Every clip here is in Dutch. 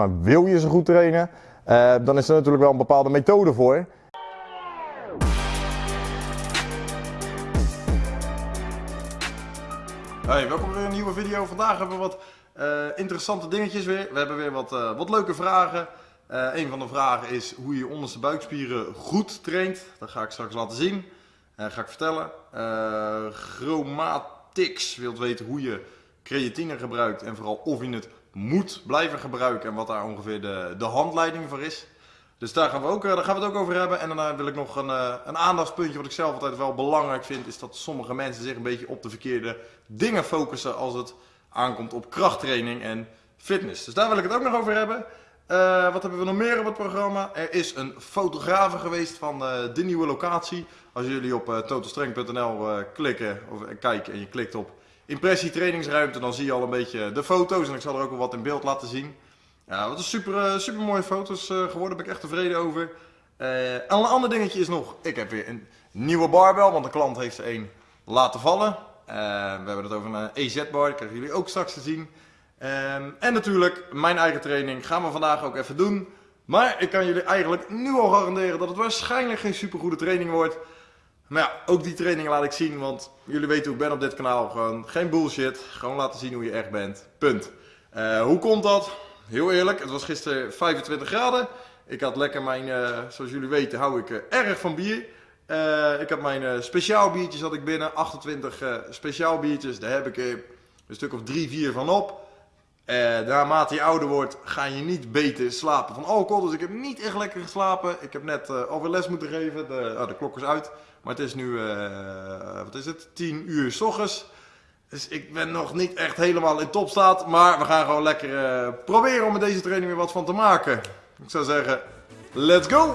Maar wil je ze goed trainen, uh, dan is er natuurlijk wel een bepaalde methode voor. Hey, welkom bij weer een nieuwe video. Vandaag hebben we wat uh, interessante dingetjes weer. We hebben weer wat, uh, wat leuke vragen. een van de vragen is hoe je onderste buikspieren goed traint. Dat ga ik straks laten zien. ga ik vertellen. Chromatics wilt weten hoe je creatine gebruikt en vooral of je het moet blijven gebruiken en wat daar ongeveer de, de handleiding voor is. Dus daar gaan, we ook, eh, daar gaan we het ook over hebben. En daarna wil ik nog een, eh, een aandachtspuntje wat ik zelf altijd wel belangrijk vind. Is dat sommige mensen zich een beetje op de verkeerde dingen focussen als het aankomt op krachttraining en fitness. Dus daar wil ik het ook nog over hebben. Uh, wat hebben we nog meer op het programma? Er is een fotografe geweest van de nieuwe locatie. Als jullie op totalstreng.nl klikken of kijken en je klikt op impressietrainingsruimte, dan zie je al een beetje de foto's. En ik zal er ook wel wat in beeld laten zien. Ja, wat een super, uh, super mooie foto's uh, geworden. ben ik echt tevreden over. Uh, en een ander dingetje is nog, ik heb weer een nieuwe barbel, want de klant heeft er een laten vallen. we hebben het over een EZ-bar, dat krijgen jullie ook straks te zien. Ehm, en natuurlijk, mijn eigen training gaan we vandaag ook even doen. Maar ik kan jullie eigenlijk nu al garanderen dat het waarschijnlijk geen super goede training wordt. Maar ja, ook die trainingen laat ik zien, want jullie weten hoe ik ben op dit kanaal. Gewoon geen bullshit, gewoon laten zien hoe je echt bent. Punt. Uh, hoe komt dat? Heel eerlijk, het was gisteren 25 graden. Ik had lekker mijn, uh, zoals jullie weten, hou ik uh, erg van bier. ik had mijn speciaal biertjes had ik binnen, 28 speciaal biertjes. Daar heb ik een stuk of 3, 4 van op. Uh, naarmate je ouder wordt, ga je niet beter slapen van alcohol. Dus ik heb niet echt lekker geslapen. Ik heb net uh, alweer les moeten geven. De, oh, de klok is uit. Maar het is nu, uh, wat is het, 10 uur s ochtends. Dus ik ben nog niet echt helemaal in topstaat. Maar we gaan gewoon lekker proberen om met deze training weer wat van te maken. Ik zou zeggen, let's go!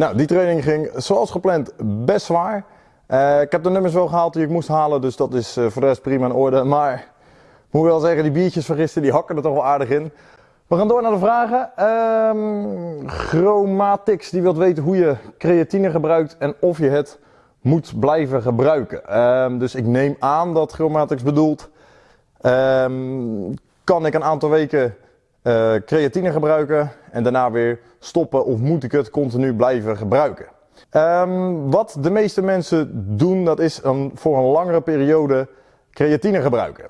Nou, die training ging zoals gepland best zwaar. Uh, ik heb de nummers wel gehaald die ik moest halen, dus dat is uh, voor de rest prima in orde. Maar ik moet wel zeggen, die biertjes van die hakken er toch wel aardig in. We gaan door naar de vragen. Um, Chromatics die wilt weten hoe je creatine gebruikt en of je het moet blijven gebruiken. Um, dus ik neem aan dat Chromatics bedoelt, um, kan ik een aantal weken uh, creatine gebruiken en daarna weer stoppen of moet ik het continu blijven gebruiken. Um, wat de meeste mensen doen, dat is een, voor een langere periode creatine gebruiken.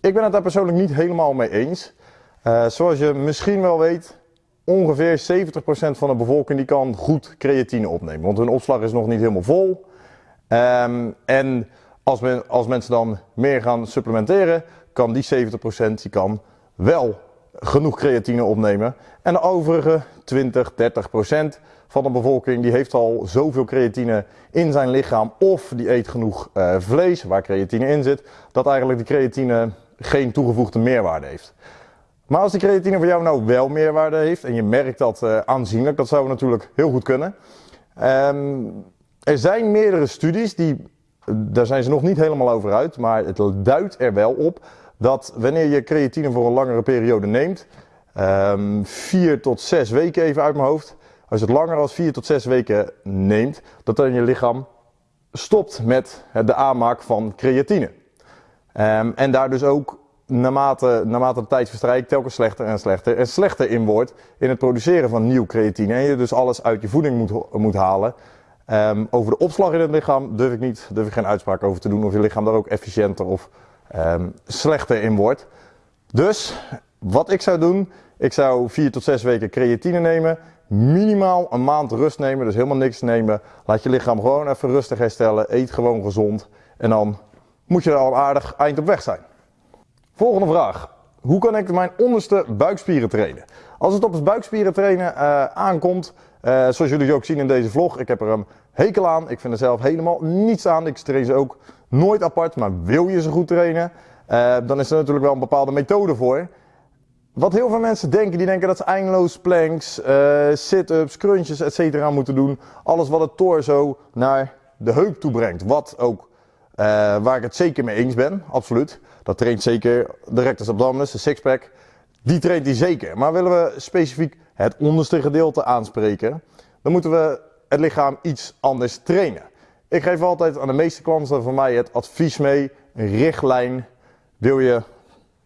Ik ben het daar persoonlijk niet helemaal mee eens. Uh, zoals je misschien wel weet, ongeveer 70% van de bevolking die kan goed creatine opnemen. Want hun opslag is nog niet helemaal vol. Um, en als, men, als mensen dan meer gaan supplementeren, kan die 70% die kan wel genoeg creatine opnemen. En de overige 20, 30 procent van de bevolking die heeft al zoveel creatine in zijn lichaam of die eet genoeg uh, vlees waar creatine in zit, dat eigenlijk die creatine geen toegevoegde meerwaarde heeft. Maar als die creatine voor jou nou wel meerwaarde heeft en je merkt dat uh, aanzienlijk, dat zou natuurlijk heel goed kunnen. Um, er zijn meerdere studies, die, daar zijn ze nog niet helemaal over uit, maar het duidt er wel op dat wanneer je creatine voor een langere periode neemt, um, vier tot zes weken even uit mijn hoofd, als je het langer dan vier tot zes weken neemt, dat dan je lichaam stopt met de aanmaak van creatine. Ehm, en daar dus ook naarmate, naarmate de tijd verstrijkt telkens slechter en slechter en slechter in wordt in het produceren van nieuw creatine. En je dus alles uit je voeding moet, moet halen. Um, over de opslag in het lichaam durf ik niet, durf ik geen uitspraak over te doen of je lichaam daar ook efficiënter of um, slechter in wordt. Dus wat ik zou doen, ik zou 4 tot 6 weken creatine nemen, minimaal een maand rust nemen, dus helemaal niks nemen. Laat je lichaam gewoon even rustig herstellen, eet gewoon gezond en dan moet je er al aardig eind op weg zijn. Volgende vraag. Hoe kan ik mijn onderste buikspieren trainen? Als het op het buikspieren trainen uh, aankomt, uh, zoals jullie ook zien in deze vlog, ik heb er een hekel aan. Ik vind er zelf helemaal niets aan. Ik train ze ook nooit apart, maar wil je ze goed trainen, uh, dan is er natuurlijk wel een bepaalde methode voor. Wat heel veel mensen denken, die denken dat ze eindeloos planks, sit-ups, crunches, etc. moeten doen. Alles wat het torso naar de heup toe brengt. Wat ook uh, waar ik het zeker mee eens ben, absoluut. Dat traint zeker de rectus abdominis, de sixpack. Die traint die zeker. Maar willen we specifiek het onderste gedeelte aanspreken, dan moeten we het lichaam iets anders trainen. Ik geef altijd aan de meeste klanten van mij het advies mee, een richtlijn. Wil je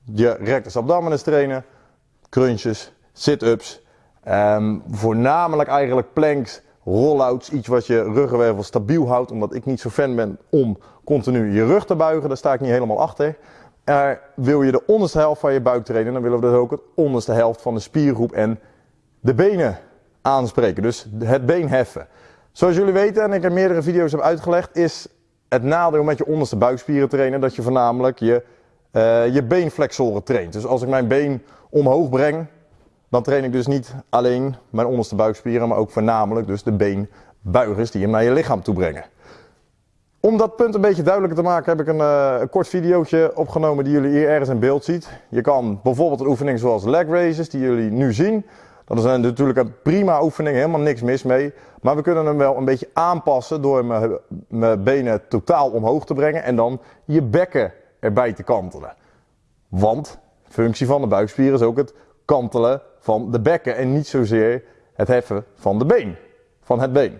je rectus abdominis trainen, crunches, sit-ups, um, voornamelijk eigenlijk planks, rollouts, iets wat je ruggenwervel stabiel houdt, omdat ik niet zo fan ben om continu je rug te buigen, daar sta ik niet helemaal achter. Er wil je de onderste helft van je buik trainen, dan willen we dus ook het onderste helft van de spiergroep en de benen aanspreken. Dus het been heffen. Zoals jullie weten, en ik heb meerdere video's heb uitgelegd, is het nadeel met je onderste buikspieren trainen dat je voornamelijk je, uh, je beenflexoren traint. Dus als ik mijn been omhoog breng, dan train ik dus niet alleen mijn onderste buikspieren, maar ook voornamelijk dus de beenbuigers die je naar je lichaam toe brengen. Om dat punt een beetje duidelijker te maken heb ik een, uh, een kort videootje opgenomen die jullie hier ergens in beeld ziet. Je kan bijvoorbeeld een oefening zoals leg raises die jullie nu zien. Dat is natuurlijk een prima oefening, helemaal niks mis mee. Maar we kunnen hem wel een beetje aanpassen door mijn benen totaal omhoog te brengen en dan je bekken erbij te kantelen. Want functie van de buikspier is ook het kantelen van de bekken en niet zozeer het heffen van de been, van het been.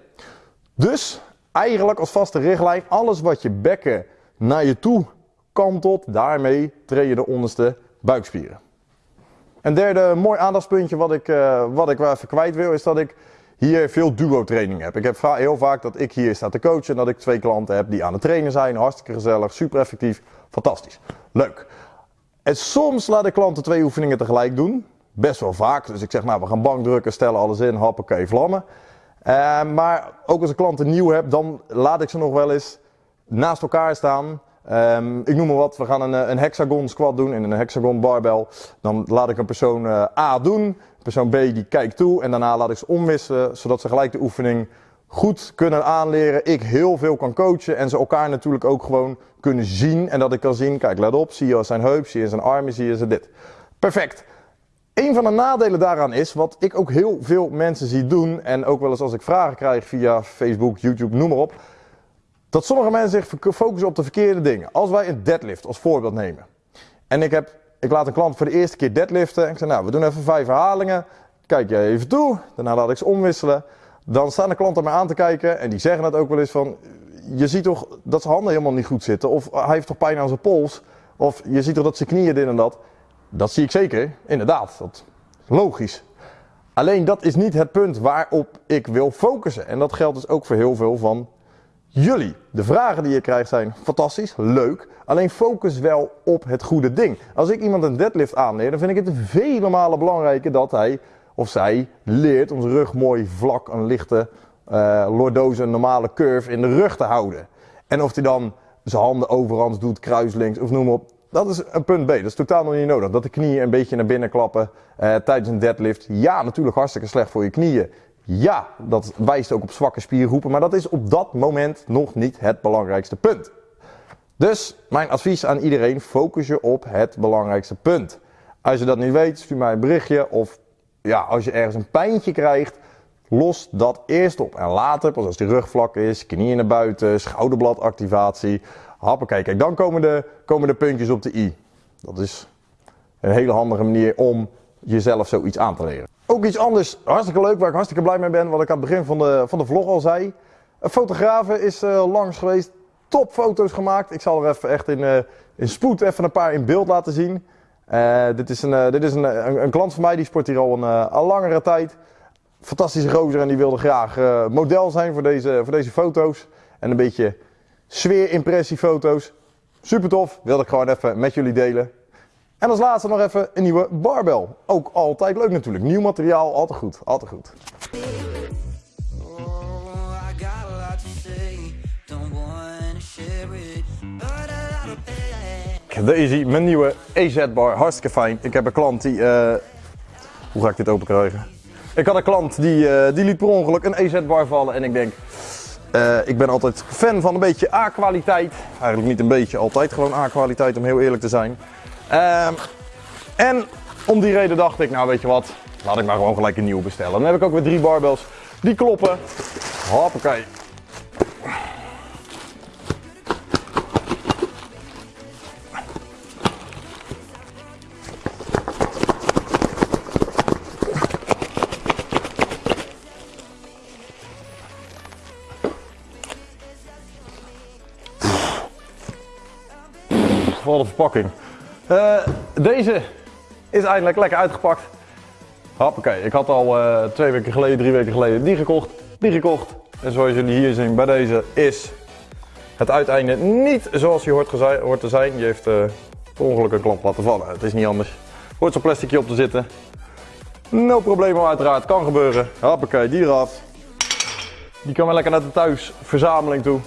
Dus eigenlijk als vaste richtlijn, alles wat je bekken naar je toe kantelt, daarmee train je de onderste buikspieren. Een derde mooi aandachtspuntje wat ik, uh, wat ik wel even kwijt wil, is dat ik hier veel duo training heb. Ik heb heel vaak dat ik hier sta te coachen en dat ik twee klanten heb die aan het trainen zijn. Hartstikke gezellig, super effectief, fantastisch. Leuk. En soms laat ik klanten twee oefeningen tegelijk doen. Best wel vaak. Dus ik zeg nou we gaan bankdrukken, stellen alles in, hoppakee, vlammen. Uh, maar ook als ik klanten nieuw heb, dan laat ik ze nog wel eens naast elkaar staan. Um, ik noem maar wat, we gaan een, een hexagon squat doen in een hexagon barbell. Dan laat ik een persoon uh, A doen, persoon B die kijkt toe en daarna laat ik ze omwisselen, zodat ze gelijk de oefening goed kunnen aanleren. Ik heel veel kan coachen en ze elkaar natuurlijk ook gewoon kunnen zien. En dat ik kan zien, kijk let op, zie je zijn heup, zie je zijn armen, zie je ze dit. Perfect. Een van de nadelen daaraan is, wat ik ook heel veel mensen zie doen, en ook wel eens als ik vragen krijg via Facebook, YouTube, noem maar op, dat sommige mensen zich focussen op de verkeerde dingen. Als wij een deadlift als voorbeeld nemen, en ik, heb, ik laat een klant voor de eerste keer deadliften, en ik zeg nou, we doen even vijf herhalingen, kijk jij even toe, daarna laat ik ze omwisselen, dan staan de klanten mij aan te kijken, en die zeggen het ook wel eens van, je ziet toch dat zijn handen helemaal niet goed zitten, of hij heeft toch pijn aan zijn pols, of je ziet toch dat zijn knieën dit en dat. Dat zie ik zeker, inderdaad. Dat is logisch. Alleen dat is niet het punt waarop ik wil focussen. En dat geldt dus ook voor heel veel van jullie. De vragen die je krijgt zijn fantastisch, leuk. Alleen focus wel op het goede ding. Als ik iemand een deadlift aanleer, dan vind ik het vele malen belangrijker dat hij of zij leert om zijn rug mooi vlak, een lichte uh, een normale curve in de rug te houden. En of hij dan zijn handen overhands doet, kruislinks of noem op. Dat is een punt B. Dat is totaal nog niet nodig. Dat de knieën een beetje naar binnen klappen uh, tijdens een deadlift. Ja, natuurlijk hartstikke slecht voor je knieën. Ja, dat wijst ook op zwakke spiergroepen. Maar dat is op dat moment nog niet het belangrijkste punt. Dus mijn advies aan iedereen: focus je op het belangrijkste punt. Als je dat niet weet, stuur mij een berichtje. Of ja, als je ergens een pijntje krijgt, los dat eerst op. En later, pas als die rug vlak is, knieën naar buiten, schouderbladactivatie Hoppakee, kijk, dan komen de, komen de puntjes op de i. Dat is een hele handige manier om jezelf zoiets aan te leren. Ook iets anders, hartstikke leuk, waar ik hartstikke blij mee ben, wat ik aan het begin van de, van de vlog al zei. Een fotograaf is eh, langs geweest, top foto's gemaakt. Ik zal er even echt in, eh, in spoed even een paar in beeld laten zien. Eh, dit is, een, dit is een, een, klant van mij, die sport hier al een, al langere tijd. Fantastische gozer en die wilde graag model zijn voor deze, voor deze foto's. En een beetje sfeerimpressiefoto's. Super tof, wilde ik gewoon even met jullie delen. En als laatste nog even een nieuwe barbel. Ook altijd leuk natuurlijk. Nieuw materiaal, altijd goed. Altijd goed. Oh. De Easy, mijn nieuwe EZ-bar. Hartstikke fijn. Ik heb een klant die... eh, Hoe ga ik dit open krijgen? Ik had een klant die, eh, die liet per ongeluk een EZ-bar vallen. En ik denk... eh, ik ben altijd fan van een beetje A-kwaliteit. Eigenlijk niet een beetje, altijd gewoon A-kwaliteit om heel eerlijk te zijn. Ehm, en om die reden dacht ik, nou weet je wat, laat ik maar gewoon gelijk een nieuwe bestellen. Dan heb ik ook weer drie barbels die kloppen. Hoppakee. Wat een verpakking. Eh, deze is eindelijk lekker uitgepakt. Hoppakee, ik had al eh, twee weken geleden, drie weken geleden die gekocht, die gekocht. En zoals jullie hier zien bij deze is het uiteinde niet zoals hij hoort, hoort te zijn. Die heeft eh per een klap laten vallen. Het is niet anders. Hoort zo'n plasticje op te zitten. No probleem uiteraard, kan gebeuren. Hoppakee, die eraf. Die kan wel lekker naar de thuisverzameling toe.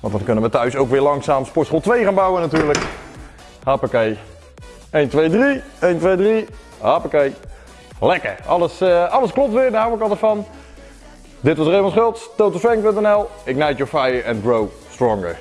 Want dan kunnen we thuis ook weer langzaam Sportschool 2 gaan bouwen natuurlijk. Hoppakee. 1, 2, 3. 1, 2, 3. Hoppakee. Lekker. Alles, eh, alles klopt weer, daar hou ik altijd van. Dit was Raymond Schultz, totalstrength.nl. Ignite your fire and grow stronger.